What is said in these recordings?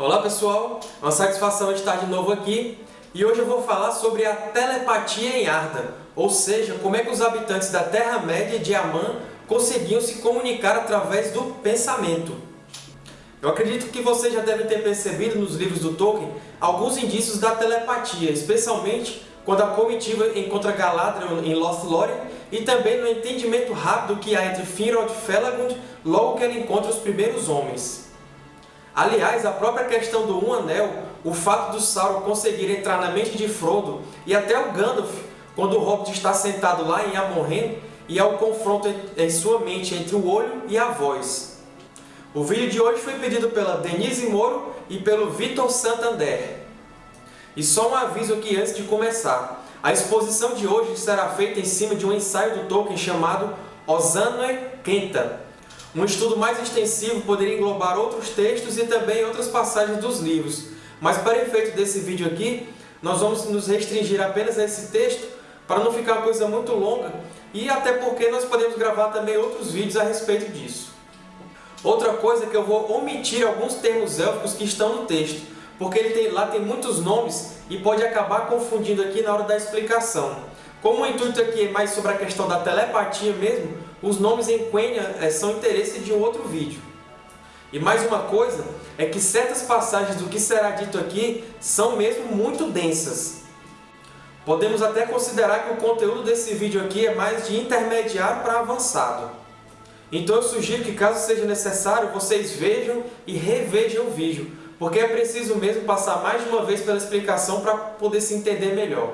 Olá pessoal, uma satisfação estar de novo aqui e hoje eu vou falar sobre a telepatia em Arda, ou seja, como é que os habitantes da Terra-média de Aman conseguiam se comunicar através do pensamento. Eu acredito que vocês já devem ter percebido nos livros do Tolkien alguns indícios da telepatia, especialmente quando a comitiva encontra Galadriel em Lost Lorien e também no entendimento rápido que há entre Finrod e Felagund logo que ela encontra os primeiros homens. Aliás, a própria questão do Um Anel, o fato do Sauron conseguir entrar na mente de Frodo e até o Gandalf, quando o Hobbit está sentado lá em Amorren, e ao confronto em sua mente entre o olho e a voz. O vídeo de hoje foi pedido pela Denise Moro e pelo Vitor Santander. E só um aviso aqui antes de começar. A exposição de hoje será feita em cima de um ensaio do Tolkien chamado Osanne Kenta, um estudo mais extensivo poderia englobar outros textos e também outras passagens dos livros, mas para efeito desse vídeo aqui, nós vamos nos restringir apenas a esse texto para não ficar uma coisa muito longa e até porque nós podemos gravar também outros vídeos a respeito disso. Outra coisa é que eu vou omitir alguns termos élficos que estão no texto, porque ele tem, lá tem muitos nomes e pode acabar confundindo aqui na hora da explicação. Como o intuito aqui é mais sobre a questão da telepatia mesmo, os nomes em Quenya é, são interesse de um outro vídeo. E mais uma coisa é que certas passagens do que será dito aqui são mesmo muito densas. Podemos até considerar que o conteúdo desse vídeo aqui é mais de intermediário para avançado. Então eu sugiro que caso seja necessário, vocês vejam e revejam o vídeo, porque é preciso mesmo passar mais de uma vez pela explicação para poder se entender melhor.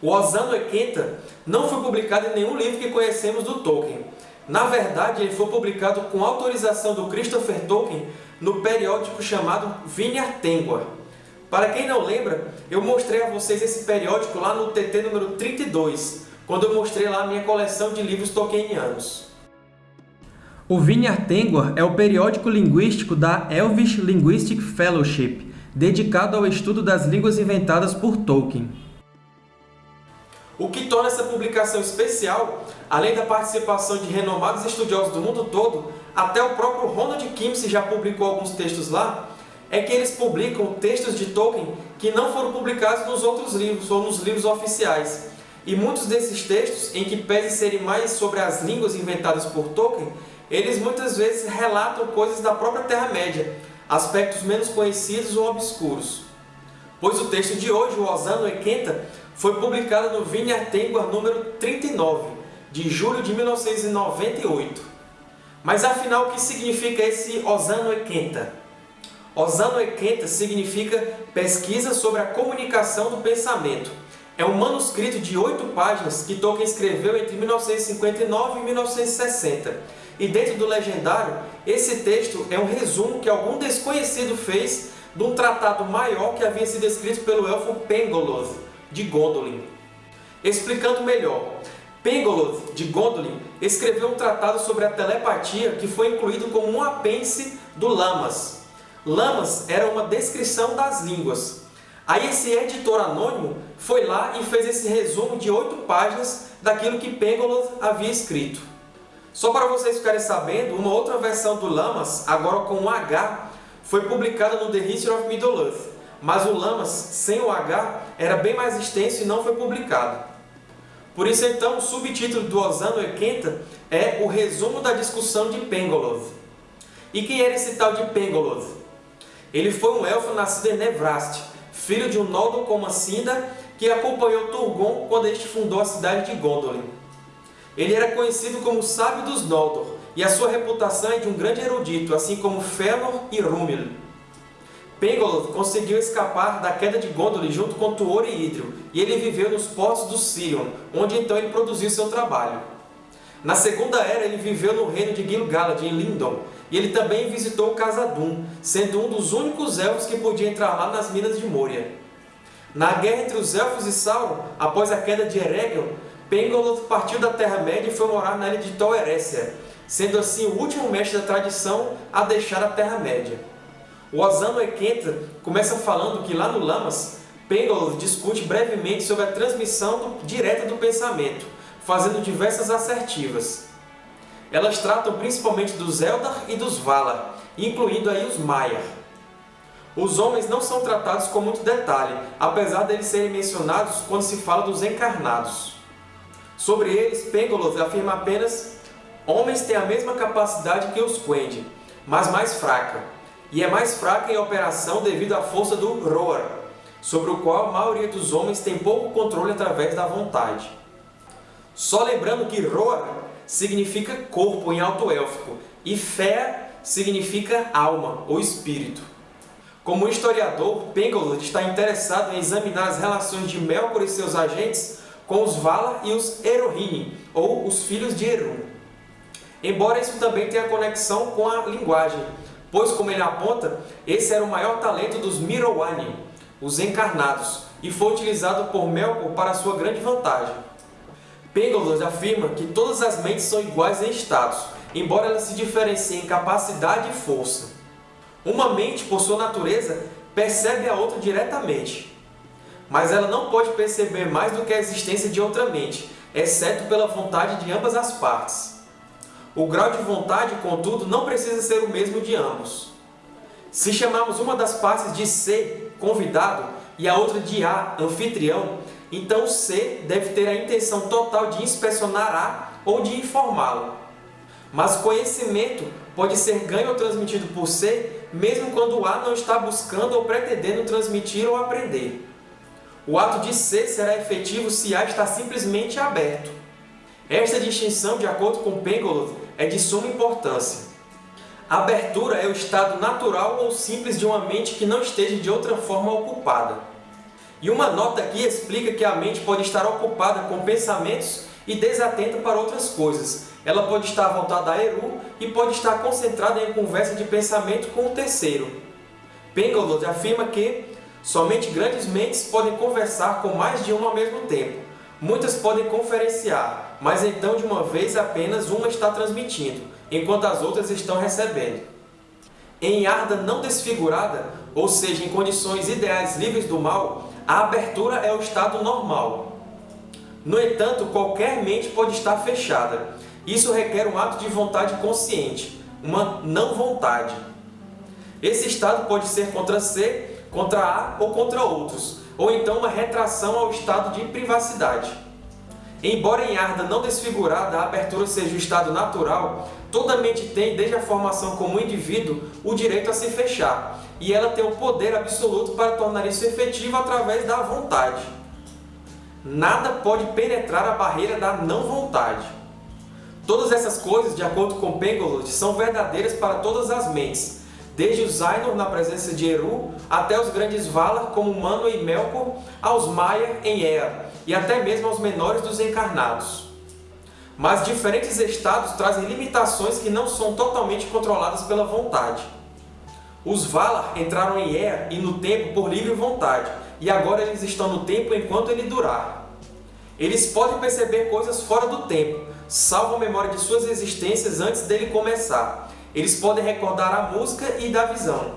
O Osano Ekenta não foi publicado em nenhum livro que conhecemos do Tolkien. Na verdade, ele foi publicado com autorização do Christopher Tolkien no periódico chamado Vinhar Tengwar. Para quem não lembra, eu mostrei a vocês esse periódico lá no TT número 32, quando eu mostrei lá a minha coleção de livros tolkienianos. O Vinhar Tengwar é o periódico linguístico da Elvish Linguistic Fellowship, dedicado ao estudo das línguas inventadas por Tolkien. O que torna essa publicação especial, além da participação de renomados estudiosos do mundo todo, até o próprio Ronald Kimsey já publicou alguns textos lá, é que eles publicam textos de Tolkien que não foram publicados nos outros livros ou nos livros oficiais. E muitos desses textos, em que pese serem mais sobre as línguas inventadas por Tolkien, eles muitas vezes relatam coisas da própria Terra-média, aspectos menos conhecidos ou obscuros. Pois o texto de hoje, o Osano Ekenta, foi publicado no Vineyard Tengwar número 39, de julho de 1998. Mas afinal, o que significa esse Osano Ekenta? Osano Ekenta significa Pesquisa sobre a Comunicação do Pensamento. É um manuscrito de oito páginas que Tolkien escreveu entre 1959 e 1960. E dentro do legendário, esse texto é um resumo que algum desconhecido fez de um tratado maior que havia sido escrito pelo elfo Pengoloth, de Gondolin. Explicando melhor, Pengoloth, de Gondolin, escreveu um tratado sobre a telepatia que foi incluído como um apêndice do Lamas. Lamas era uma descrição das línguas. Aí esse editor anônimo foi lá e fez esse resumo de oito páginas daquilo que Pengoloth havia escrito. Só para vocês ficarem sabendo, uma outra versão do Lamas, agora com um H, foi publicada no The History of Middle-earth, mas o Lamas, sem o H, era bem mais extenso e não foi publicado. Por isso, então, o subtítulo do Osano Ekenta é o resumo da discussão de Pengoloth. E quem era esse tal de Pengoloth? Ele foi um elfo nascido em Nevrast, filho de um Noldor Comassinda, que acompanhou Turgon quando este fundou a cidade de Gondolin. Ele era conhecido como Sábio dos Noldor, e a sua reputação é de um grande erudito, assim como Fëanor e Rúmil. Pengoloth conseguiu escapar da queda de Gondolin junto com Tuor e Idril, e ele viveu nos portos do Sirion, onde então ele produziu seu trabalho. Na Segunda Era, ele viveu no reino de Gil-galad, em Lindon, e ele também visitou Khazad-dûm, sendo um dos únicos elfos que podia entrar lá nas Minas de Moria. Na guerra entre os Elfos e Sauron, após a queda de Eregel, Pengoloth partiu da Terra-média e foi morar na ilha de Tol Eressëa, sendo assim o último mestre da tradição a deixar a Terra-média. O Osamu Ekenta começa falando que lá no Lamas, Pengoloth discute brevemente sobre a transmissão direta do pensamento, fazendo diversas assertivas. Elas tratam principalmente dos Eldar e dos Valar, incluindo aí os Maiar. Os homens não são tratados com muito detalhe, apesar deles serem mencionados quando se fala dos encarnados. Sobre eles, Pengoloth afirma apenas Homens têm a mesma capacidade que os Quendi, mas mais fraca, e é mais fraca em operação devido à força do Roar, sobre o qual a maioria dos homens tem pouco controle através da vontade. Só lembrando que Roar significa corpo em alto élfico e Fé significa alma ou espírito. Como historiador, Pengolod está interessado em examinar as relações de Melkor e seus agentes com os Valar e os Erohini, ou os filhos de Eru. Embora isso também tenha conexão com a linguagem, pois, como ele aponta, esse era o maior talento dos Miroani, os encarnados, e foi utilizado por Melkor para sua grande vantagem. Pengolod afirma que todas as mentes são iguais em status, embora elas se diferenciem em capacidade e força. Uma mente, por sua natureza, percebe a outra diretamente, mas ela não pode perceber mais do que a existência de outra mente, exceto pela vontade de ambas as partes. O grau de vontade, contudo, não precisa ser o mesmo de ambos. Se chamarmos uma das partes de C, convidado, e a outra de A, anfitrião, então C deve ter a intenção total de inspecionar A ou de informá-lo. Mas conhecimento pode ser ganho ou transmitido por C, mesmo quando A não está buscando ou pretendendo transmitir ou aprender. O ato de C será efetivo se A está simplesmente aberto. Esta distinção, de acordo com Pengolov, é de suma importância. A abertura é o estado natural ou simples de uma mente que não esteja de outra forma ocupada. E uma nota aqui explica que a mente pode estar ocupada com pensamentos e desatenta para outras coisas. Ela pode estar voltada a Eru e pode estar concentrada em conversa de pensamento com o terceiro. Pengolod afirma que somente grandes mentes podem conversar com mais de uma ao mesmo tempo. Muitas podem conferenciar, mas então de uma vez apenas uma está transmitindo, enquanto as outras estão recebendo. Em Arda não desfigurada, ou seja, em condições ideais livres do mal, a abertura é o estado normal. No entanto, qualquer mente pode estar fechada. Isso requer um ato de vontade consciente, uma não-vontade. Esse estado pode ser contra C, contra A ou contra outros, ou então uma retração ao estado de privacidade. Embora em Arda não desfigurada a abertura seja o estado natural, toda mente tem, desde a formação como indivíduo, o direito a se fechar, e ela tem o poder absoluto para tornar isso efetivo através da vontade. Nada pode penetrar a barreira da não-vontade. Todas essas coisas, de acordo com Pengolod, são verdadeiras para todas as mentes, desde os Ainur na presença de Eru, até os grandes Valar como Manwë e Melkor, aos Maiar em Ea, e até mesmo aos menores dos encarnados. Mas diferentes estados trazem limitações que não são totalmente controladas pela vontade. Os Valar entraram em Ea e no tempo por livre vontade, e agora eles estão no tempo enquanto ele durar. Eles podem perceber coisas fora do tempo, salvo a memória de suas existências antes dele começar. Eles podem recordar a música e da visão.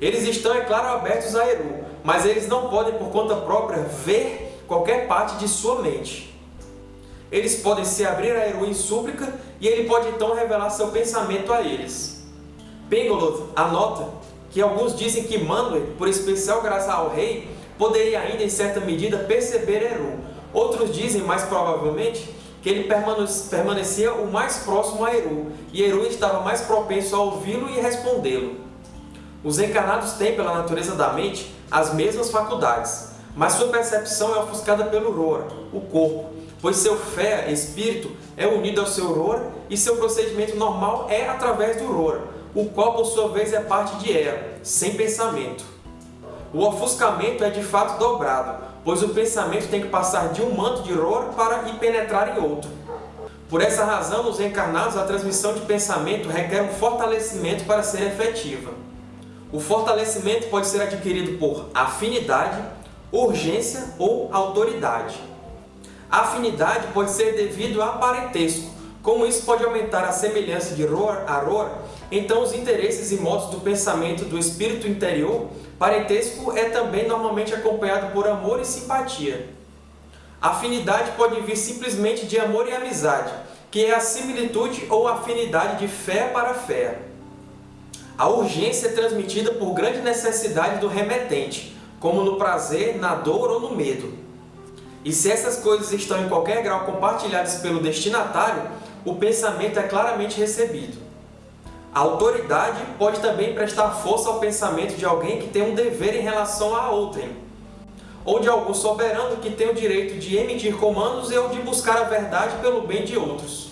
Eles estão, é claro, abertos a Eru, mas eles não podem, por conta própria, ver qualquer parte de sua mente. Eles podem se abrir a Eru em súplica e ele pode então revelar seu pensamento a eles. Pengoloth anota que alguns dizem que Manwë, por especial graça ao rei, poderia ainda em certa medida perceber Eru. Outros dizem, mais provavelmente, que ele permanecia o mais próximo a Eru, e Eru estava mais propenso a ouvi-lo e respondê-lo. Os encarnados têm, pela natureza da mente, as mesmas faculdades, mas sua percepção é ofuscada pelo Roar, o corpo, pois seu fé, espírito, é unido ao seu Roar e seu procedimento normal é através do Roar, o qual por sua vez é parte de Ea, sem pensamento. O ofuscamento é de fato dobrado, pois o pensamento tem que passar de um manto de Roar para ir penetrar em outro. Por essa razão, nos encarnados, a transmissão de pensamento requer um fortalecimento para ser efetiva. O fortalecimento pode ser adquirido por afinidade, urgência ou autoridade. A afinidade pode ser devido a parentesco. Como isso pode aumentar a semelhança de Roar a Roar, então os interesses e modos do pensamento do espírito interior, parentesco é também normalmente acompanhado por amor e simpatia. Afinidade pode vir simplesmente de amor e amizade, que é a similitude ou afinidade de fé para fé. A urgência é transmitida por grande necessidade do remetente, como no prazer, na dor ou no medo. E se essas coisas estão em qualquer grau compartilhadas pelo destinatário, o pensamento é claramente recebido. A autoridade pode também prestar força ao pensamento de alguém que tem um dever em relação a outrem, ou de algum soberano que tem o direito de emitir comandos e ou de buscar a verdade pelo bem de outros.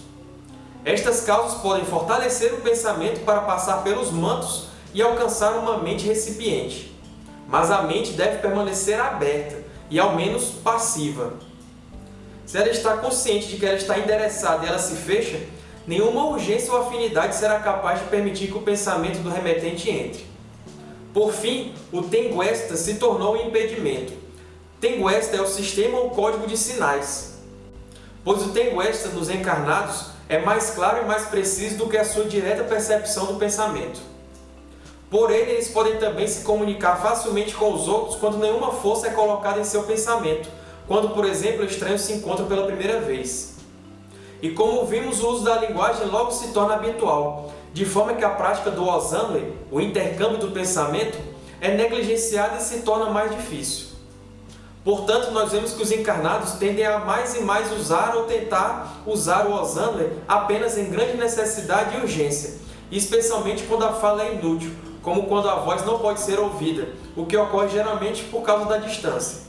Estas causas podem fortalecer o pensamento para passar pelos mantos e alcançar uma mente recipiente. Mas a mente deve permanecer aberta e, ao menos, passiva. Se ela está consciente de que ela está endereçada e ela se fecha, nenhuma urgência ou afinidade será capaz de permitir que o pensamento do remetente entre. Por fim, o Tenguesta se tornou um impedimento. Tenguesta é o sistema ou código de sinais, pois o Tenguesta nos encarnados é mais claro e mais preciso do que a sua direta percepção do pensamento. Por ele, eles podem também se comunicar facilmente com os outros quando nenhuma força é colocada em seu pensamento, quando, por exemplo, estranhos se encontram pela primeira vez. E como vimos, o uso da linguagem logo se torna habitual, de forma que a prática do Osanwe, o intercâmbio do pensamento, é negligenciada e se torna mais difícil. Portanto, nós vemos que os encarnados tendem a mais e mais usar ou tentar usar o Osanwe apenas em grande necessidade e urgência, especialmente quando a fala é inútil, como quando a voz não pode ser ouvida, o que ocorre geralmente por causa da distância.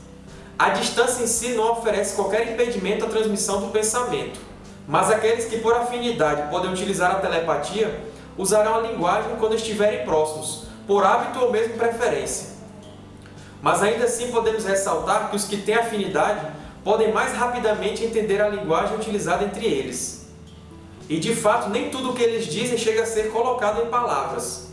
A distância em si não oferece qualquer impedimento à transmissão do pensamento, mas aqueles que por afinidade podem utilizar a telepatia usarão a linguagem quando estiverem próximos, por hábito ou mesmo preferência. Mas ainda assim podemos ressaltar que os que têm afinidade podem mais rapidamente entender a linguagem utilizada entre eles. E de fato, nem tudo o que eles dizem chega a ser colocado em palavras.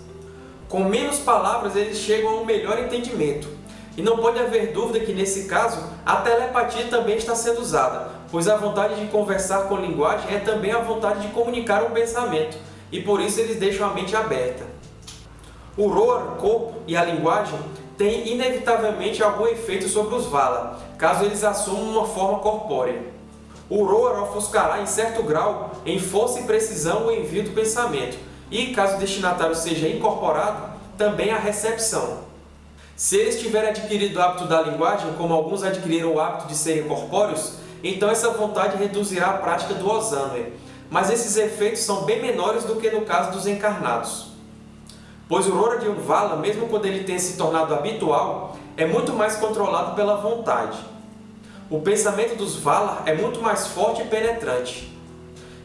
Com menos palavras, eles chegam a um melhor entendimento, e não pode haver dúvida que, nesse caso, a telepatia também está sendo usada, pois a vontade de conversar com linguagem é também a vontade de comunicar um pensamento, e por isso eles deixam a mente aberta. O Roar, corpo e a linguagem têm inevitavelmente algum efeito sobre os Vala, caso eles assumam uma forma corpórea. O Roar ofuscará em certo grau, em força e precisão, o envio do pensamento, e, caso o destinatário seja incorporado, também a recepção. Se eles tiverem adquirido o hábito da linguagem, como alguns adquiriram o hábito de serem corpóreos, então essa vontade reduzirá a prática do Osanwe, mas esses efeitos são bem menores do que no caso dos encarnados. Pois o Rora de Unvala, mesmo quando ele tenha se tornado habitual, é muito mais controlado pela vontade. O pensamento dos Valar é muito mais forte e penetrante.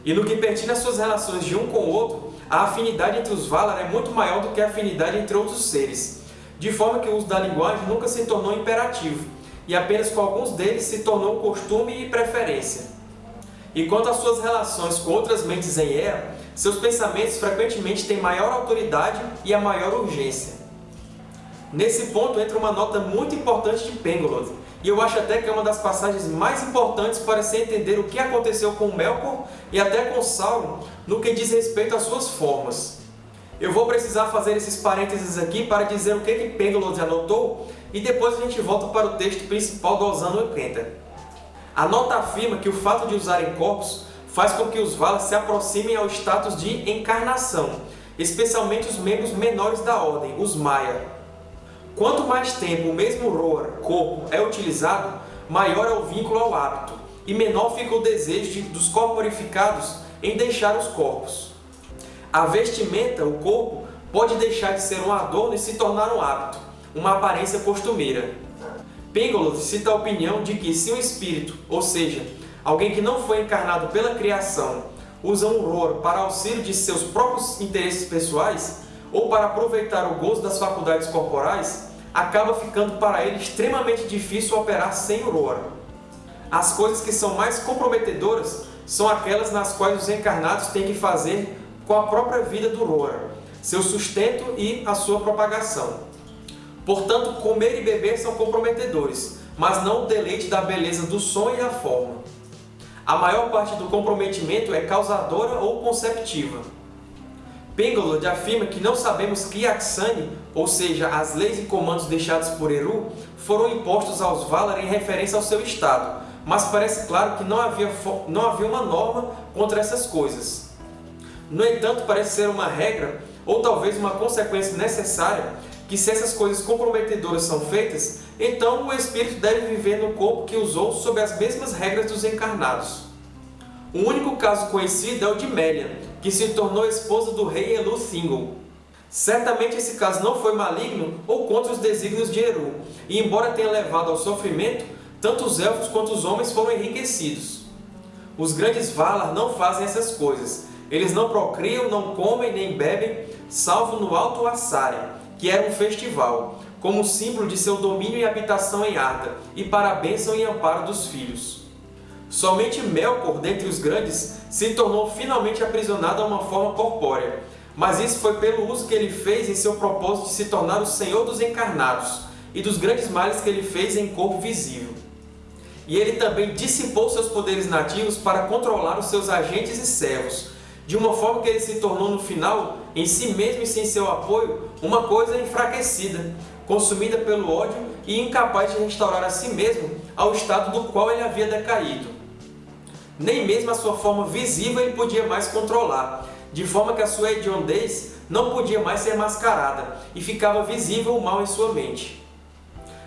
E no que pertine às suas relações de um com o outro, a afinidade entre os Valar é muito maior do que a afinidade entre outros seres, de forma que o uso da linguagem nunca se tornou imperativo, e apenas com alguns deles se tornou costume e preferência. E quanto às suas relações com outras mentes em Ea, seus pensamentos frequentemente têm maior autoridade e a maior urgência. Nesse ponto entra uma nota muito importante de Pengolod, e eu acho até que é uma das passagens mais importantes para se entender o que aconteceu com Melkor e até com Sauron no que diz respeito às suas formas. Eu vou precisar fazer esses parênteses aqui para dizer o que, que Pengalod anotou e depois a gente volta para o texto principal do Osano 80. A nota afirma que o fato de usarem corpos faz com que os Valar se aproximem ao status de encarnação, especialmente os membros menores da Ordem, os Maia. Quanto mais tempo o mesmo Roar, corpo, é utilizado, maior é o vínculo ao hábito, e menor fica o desejo de, dos corporificados em deixar os corpos. A vestimenta, o corpo, pode deixar de ser um adorno e se tornar um hábito, uma aparência costumeira. Pengolov cita a opinião de que se um espírito, ou seja, alguém que não foi encarnado pela criação, usa um roro para auxílio de seus próprios interesses pessoais ou para aproveitar o gozo das faculdades corporais, acaba ficando para ele extremamente difícil operar sem o roro. As coisas que são mais comprometedoras são aquelas nas quais os encarnados têm que fazer com a própria vida do Roar, seu sustento e a sua propagação. Portanto, comer e beber são comprometedores, mas não o deleite da beleza do som e da forma. A maior parte do comprometimento é causadora ou conceptiva. Pengolod afirma que não sabemos que Aksani, ou seja, as leis e comandos deixados por Eru, foram impostos aos Valar em referência ao seu estado, mas parece claro que não havia, não havia uma norma contra essas coisas. No entanto, parece ser uma regra ou talvez uma consequência necessária, que se essas coisas comprometedoras são feitas, então o espírito deve viver no corpo que usou sob as mesmas regras dos encarnados. O único caso conhecido é o de Melian, que se tornou esposa do rei Elu Thingol. Certamente esse caso não foi maligno ou contra os desígnios de Eru, e embora tenha levado ao sofrimento, tanto os elfos quanto os homens foram enriquecidos. Os grandes Valar não fazem essas coisas. Eles não procriam, não comem nem bebem, salvo no Alto Assari, que era um festival, como símbolo de seu domínio e habitação em Arda, e para a bênção e amparo dos filhos. Somente Melkor, dentre os grandes, se tornou finalmente aprisionado a uma forma corpórea, mas isso foi pelo uso que ele fez em seu propósito de se tornar o Senhor dos encarnados e dos grandes males que ele fez em corpo visível. E ele também dissipou seus poderes nativos para controlar os seus agentes e servos, de uma forma que ele se tornou no final, em si mesmo e sem seu apoio, uma coisa enfraquecida, consumida pelo ódio e incapaz de restaurar a si mesmo ao estado do qual ele havia decaído nem mesmo a sua forma visível ele podia mais controlar, de forma que a sua hediondez não podia mais ser mascarada e ficava visível o mal em sua mente.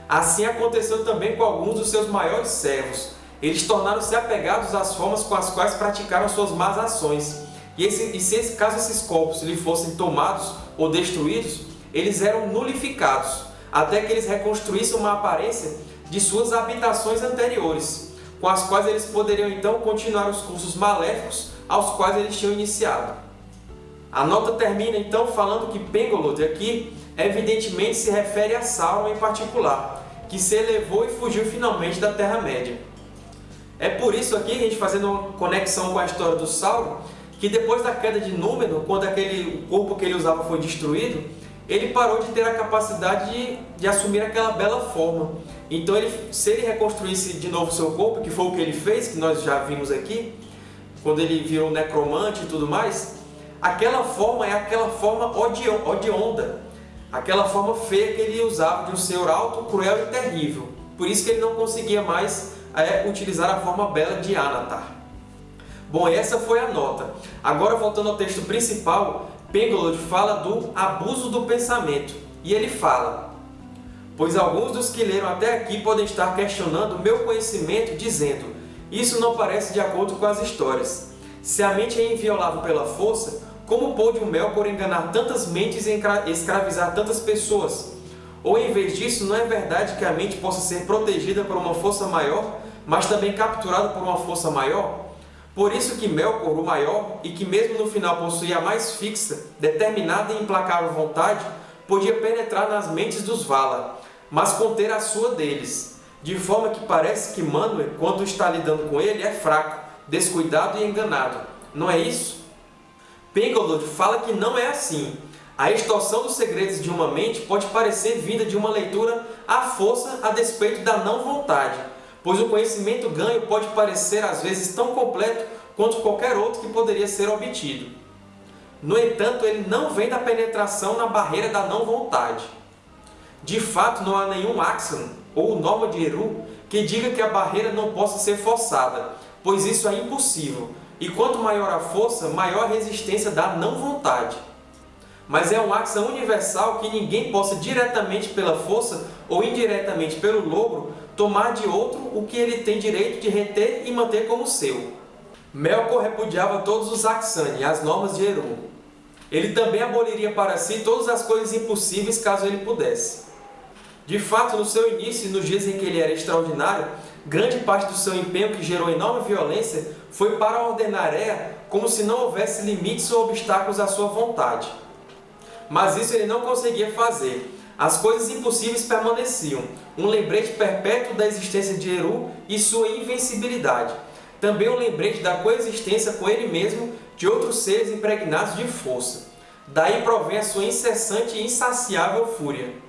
Assim aconteceu também com alguns dos seus maiores servos. Eles tornaram-se apegados às formas com as quais praticaram suas más ações. E, esse, e se caso esses corpos lhe fossem tomados ou destruídos, eles eram nulificados, até que eles reconstruíssem uma aparência de suas habitações anteriores, com as quais eles poderiam então continuar os cursos maléficos aos quais eles tinham iniciado. A nota termina então falando que Pengolod aqui evidentemente se refere a Sauron em particular, que se elevou e fugiu finalmente da Terra-média. É por isso aqui, a gente fazendo uma conexão com a história do Sauron, que depois da queda de Númenor, quando aquele corpo que ele usava foi destruído, ele parou de ter a capacidade de, de assumir aquela bela forma. Então, ele, se ele reconstruísse de novo seu corpo, que foi o que ele fez, que nós já vimos aqui, quando ele virou necromante e tudo mais, aquela forma é aquela forma odionda, aquela forma feia que ele usava de um senhor alto, cruel e terrível. Por isso que ele não conseguia mais é, utilizar a forma bela de Anatar. Bom, essa foi a nota. Agora, voltando ao texto principal, Pengolod fala do abuso do pensamento. E ele fala, Pois alguns dos que leram até aqui podem estar questionando o meu conhecimento, dizendo isso não parece de acordo com as histórias. Se a mente é inviolável pela força, como pôde o Melkor enganar tantas mentes e escravizar tantas pessoas? Ou em vez disso, não é verdade que a mente possa ser protegida por uma força maior, mas também capturada por uma força maior? Por isso que Melkor, o maior, e que mesmo no final possuía a mais fixa, determinada e implacável vontade, podia penetrar nas mentes dos Valar, mas conter a sua deles, de forma que parece que Manwë, quando está lidando com ele, é fraco, descuidado e enganado. Não é isso? Pengolod fala que não é assim. A extorsão dos segredos de uma mente pode parecer vinda de uma leitura à força a despeito da não vontade, pois o conhecimento ganho pode parecer às vezes tão completo quanto qualquer outro que poderia ser obtido. No entanto, ele não vem da penetração na barreira da não vontade. De fato, não há nenhum axiom ou norma de Eru que diga que a barreira não possa ser forçada, pois isso é impossível, e quanto maior a força, maior a resistência da não vontade. Mas é um axiom universal que ninguém possa diretamente pela força ou indiretamente pelo logro tomar de outro o que ele tem direito de reter e manter como seu. Melkor repudiava todos os Aksani, as normas de Eru. Ele também aboliria para si todas as coisas impossíveis caso ele pudesse. De fato, no seu início e nos dias em que ele era extraordinário, grande parte do seu empenho que gerou enorme violência foi para ordenar Ea como se não houvesse limites ou obstáculos à sua vontade. Mas isso ele não conseguia fazer. As coisas impossíveis permaneciam, um lembrete perpétuo da existência de Eru e sua invencibilidade. Também um lembrete da coexistência com ele mesmo de outros seres impregnados de força. Daí provém a sua incessante e insaciável fúria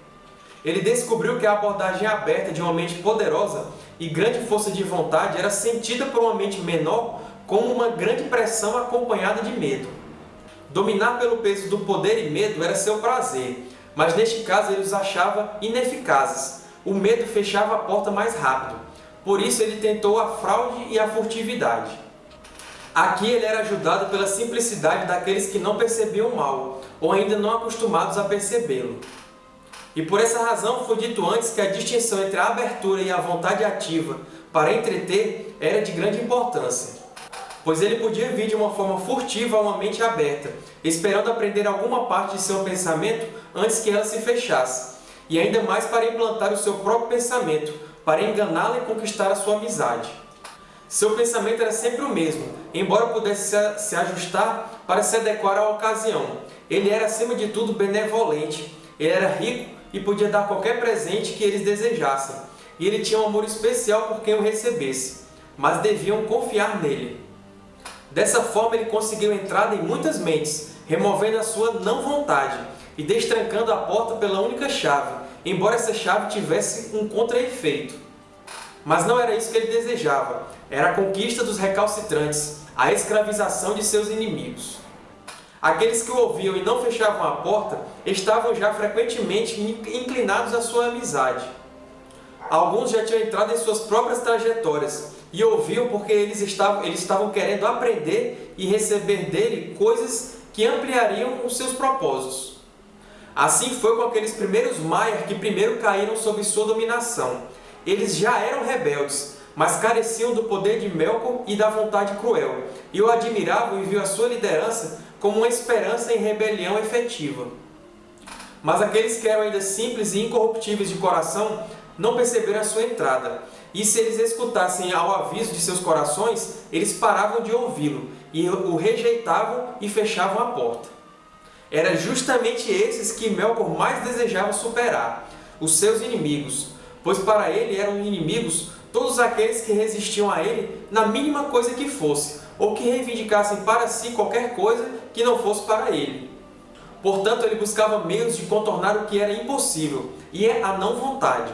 ele descobriu que a abordagem aberta de uma mente poderosa e grande força de vontade era sentida por uma mente menor como uma grande pressão acompanhada de medo. Dominar pelo peso do poder e medo era seu prazer, mas neste caso ele os achava ineficazes. O medo fechava a porta mais rápido. Por isso ele tentou a fraude e a furtividade. Aqui ele era ajudado pela simplicidade daqueles que não percebiam o mal, ou ainda não acostumados a percebê-lo. E por essa razão foi dito antes que a distinção entre a abertura e a vontade ativa para entreter era de grande importância, pois ele podia vir de uma forma furtiva a uma mente aberta, esperando aprender alguma parte de seu pensamento antes que ela se fechasse, e ainda mais para implantar o seu próprio pensamento, para enganá-la e conquistar a sua amizade. Seu pensamento era sempre o mesmo, embora pudesse se ajustar para se adequar à ocasião. Ele era, acima de tudo, benevolente, ele era rico e podia dar qualquer presente que eles desejassem, e ele tinha um amor especial por quem o recebesse, mas deviam confiar nele. Dessa forma, ele conseguiu entrada em muitas mentes, removendo a sua não vontade e destrancando a porta pela única chave, embora essa chave tivesse um contra-efeito. Mas não era isso que ele desejava, era a conquista dos recalcitrantes, a escravização de seus inimigos. Aqueles que o ouviam e não fechavam a porta estavam já frequentemente inclinados à sua amizade. Alguns já tinham entrado em suas próprias trajetórias e ouviam porque eles estavam, eles estavam querendo aprender e receber dele coisas que ampliariam os seus propósitos. Assim foi com aqueles primeiros Maiar que primeiro caíram sob sua dominação. Eles já eram rebeldes, mas careciam do poder de Melkor e da vontade cruel, e o admiravam e viam a sua liderança como uma esperança em rebelião efetiva. Mas aqueles que eram ainda simples e incorruptíveis de coração não perceberam a sua entrada, e se eles escutassem ao aviso de seus corações, eles paravam de ouvi-lo, e o rejeitavam e fechavam a porta. Era justamente esses que Melkor mais desejava superar, os seus inimigos, pois para ele eram inimigos todos aqueles que resistiam a ele na mínima coisa que fosse, ou que reivindicassem para si qualquer coisa que não fosse para ele. Portanto, ele buscava meios de contornar o que era impossível, e é a não vontade.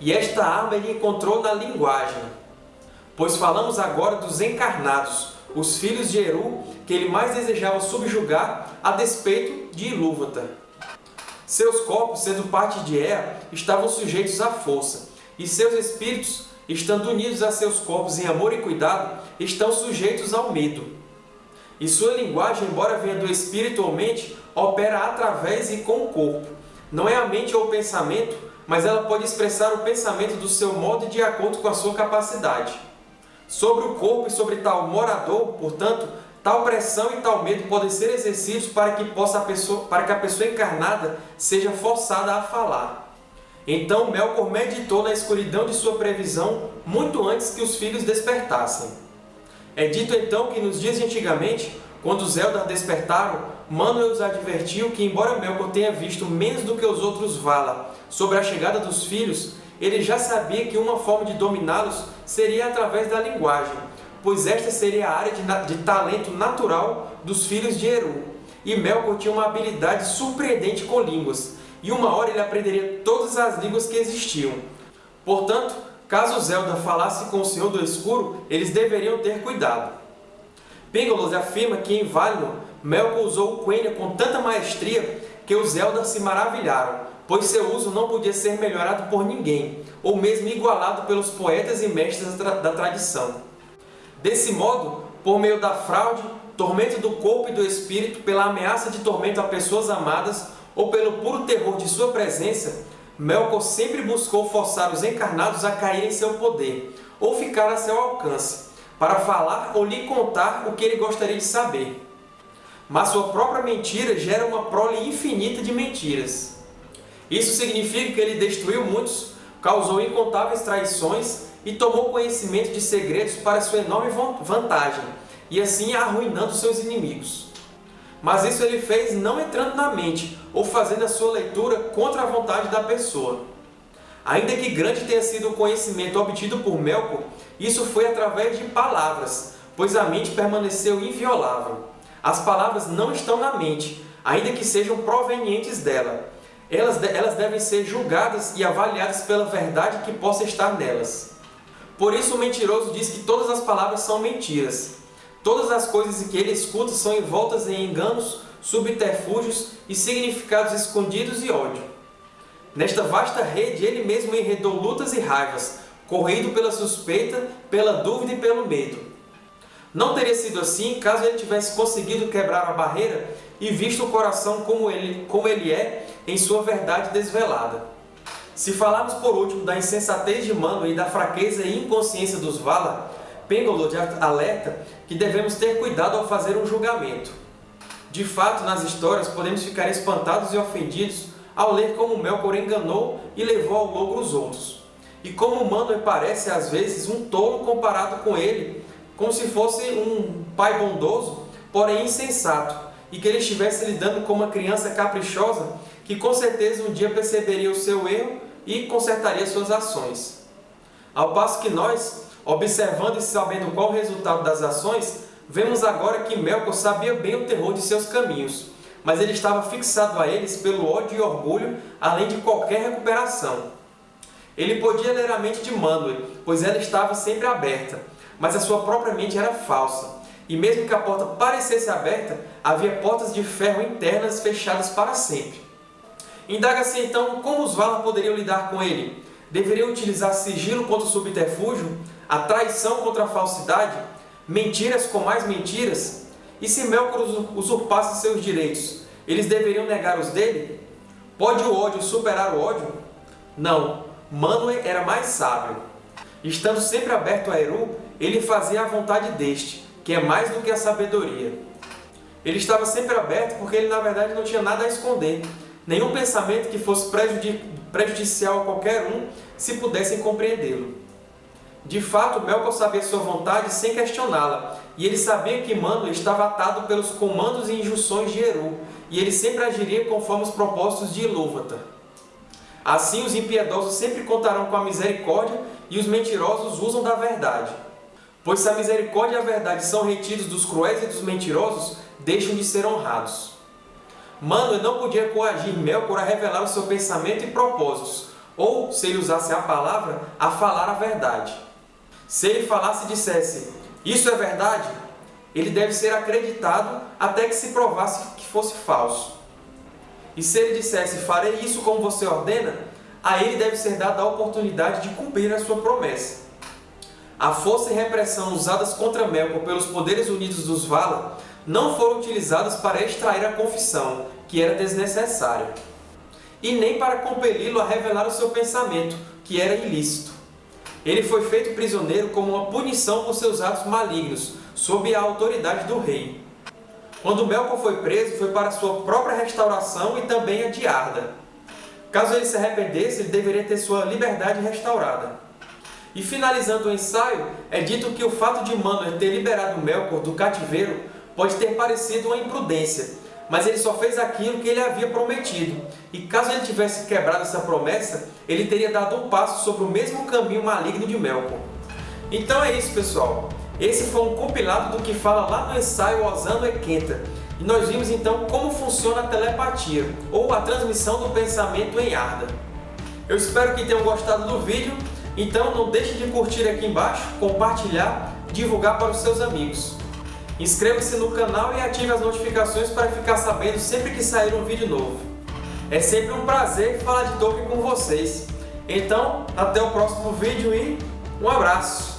E esta arma ele encontrou na linguagem. Pois falamos agora dos encarnados, os filhos de Eru, que ele mais desejava subjugar a despeito de Ilúvatar. Seus corpos, sendo parte de Ea, estavam sujeitos à força, e seus espíritos, estando unidos a seus corpos em amor e cuidado, estão sujeitos ao medo. E sua linguagem, embora venha do espírito ou mente, opera através e com o corpo. Não é a mente ou o pensamento, mas ela pode expressar o pensamento do seu modo de acordo com a sua capacidade. Sobre o corpo e sobre tal morador, portanto, Tal pressão e tal medo podem ser exercidos para que, possa a pessoa, para que a pessoa encarnada seja forçada a falar. Então Melkor meditou na escuridão de sua previsão muito antes que os filhos despertassem. É dito então que nos dias de antigamente, quando os Eldar despertaram, Manuel os advertiu que, embora Melkor tenha visto menos do que os outros Valar sobre a chegada dos filhos, ele já sabia que uma forma de dominá-los seria através da linguagem, pois esta seria a área de, de talento natural dos filhos de Eru. E Melkor tinha uma habilidade surpreendente com línguas, e uma hora ele aprenderia todas as línguas que existiam. Portanto, caso Zelda falasse com o Senhor do Escuro, eles deveriam ter cuidado. Pengolos afirma que em Valinor, Melkor usou o Quenya com tanta maestria que os Eldar se maravilharam, pois seu uso não podia ser melhorado por ninguém, ou mesmo igualado pelos poetas e mestres da tradição. Desse modo, por meio da fraude, tormento do corpo e do espírito, pela ameaça de tormento a pessoas amadas ou pelo puro terror de sua presença, Melkor sempre buscou forçar os encarnados a cair em seu poder, ou ficar a seu alcance, para falar ou lhe contar o que ele gostaria de saber. Mas sua própria mentira gera uma prole infinita de mentiras. Isso significa que ele destruiu muitos, causou incontáveis traições e tomou conhecimento de segredos para sua enorme vantagem, e assim arruinando seus inimigos. Mas isso ele fez não entrando na mente, ou fazendo a sua leitura contra a vontade da pessoa. Ainda que grande tenha sido o conhecimento obtido por Melkor, isso foi através de palavras, pois a mente permaneceu inviolável. As palavras não estão na mente, ainda que sejam provenientes dela. Elas, elas devem ser julgadas e avaliadas pela verdade que possa estar nelas. Por isso o mentiroso diz que todas as palavras são mentiras. Todas as coisas que ele escuta são envoltas em enganos, subterfúgios e significados escondidos e ódio. Nesta vasta rede, ele mesmo enredou lutas e raivas, corrido pela suspeita, pela dúvida e pelo medo. Não teria sido assim caso ele tivesse conseguido quebrar a barreira e visto o coração como ele, como ele é em sua verdade desvelada. Se falarmos por último da insensatez de Mano e da fraqueza e inconsciência dos Vala, Pengolod alerta que devemos ter cuidado ao fazer um julgamento. De fato, nas histórias, podemos ficar espantados e ofendidos ao ler como Melkor enganou e levou ao logro os outros. E como Manwë parece, às vezes, um tolo comparado com ele, como se fosse um pai bondoso, porém insensato, e que ele estivesse lidando com uma criança caprichosa que com certeza um dia perceberia o seu erro e consertaria suas ações. Ao passo que nós, observando e sabendo qual o resultado das ações, vemos agora que Melkor sabia bem o terror de seus caminhos, mas ele estava fixado a eles pelo ódio e orgulho, além de qualquer recuperação. Ele podia ler a mente de Manwë, pois ela estava sempre aberta, mas a sua própria mente era falsa, e mesmo que a porta parecesse aberta, havia portas de ferro internas fechadas para sempre. Indaga-se então como os Valar poderiam lidar com ele. Deveriam utilizar sigilo contra o subterfúgio? A traição contra a falsidade? Mentiras com mais mentiras? E se Melkor usurpasse seus direitos, eles deveriam negar os dele? Pode o ódio superar o ódio? Não, Manwë era mais sábio. Estando sempre aberto a Eru, ele fazia a vontade deste, que é mais do que a sabedoria. Ele estava sempre aberto porque ele na verdade não tinha nada a esconder, nenhum pensamento que fosse prejudicial a qualquer um se pudessem compreendê-lo. De fato, Melkor sabia sua vontade sem questioná-la, e ele sabia que Manwë estava atado pelos comandos e injunções de Eru, e ele sempre agiria conforme os propósitos de Ilúvatar. Assim, os impiedosos sempre contarão com a misericórdia e os mentirosos usam da verdade. Pois se a misericórdia e a verdade são retidos dos cruéis e dos mentirosos, deixam de ser honrados. Manwë não podia coagir Melkor a revelar o seu pensamento e propósitos, ou, se ele usasse a palavra, a falar a verdade. Se ele falasse e dissesse, isso é verdade, ele deve ser acreditado até que se provasse que fosse falso. E se ele dissesse, farei isso como você ordena, a ele deve ser dada a oportunidade de cumprir a sua promessa. A força e repressão usadas contra Melkor pelos poderes unidos dos Valar não foram utilizadas para extrair a confissão, que era desnecessária, e nem para compeli-lo a revelar o seu pensamento, que era ilícito. Ele foi feito prisioneiro como uma punição por seus atos malignos, sob a autoridade do rei. Quando Melkor foi preso, foi para sua própria restauração e também a de Arda. Caso ele se arrependesse, ele deveria ter sua liberdade restaurada. E finalizando o ensaio, é dito que o fato de Manwë ter liberado Melkor do cativeiro pode ter parecido uma imprudência, mas ele só fez aquilo que ele havia prometido. E caso ele tivesse quebrado essa promessa, ele teria dado um passo sobre o mesmo caminho maligno de Melkor. Então é isso, pessoal. Esse foi um compilado do que fala lá no ensaio Osando Equenta. E nós vimos então como funciona a telepatia, ou a transmissão do pensamento em Arda. Eu espero que tenham gostado do vídeo, então não deixe de curtir aqui embaixo, compartilhar, divulgar para os seus amigos. Inscreva-se no canal e ative as notificações para ficar sabendo sempre que sair um vídeo novo. É sempre um prazer falar de Tolkien com vocês. Então, até o próximo vídeo e um abraço!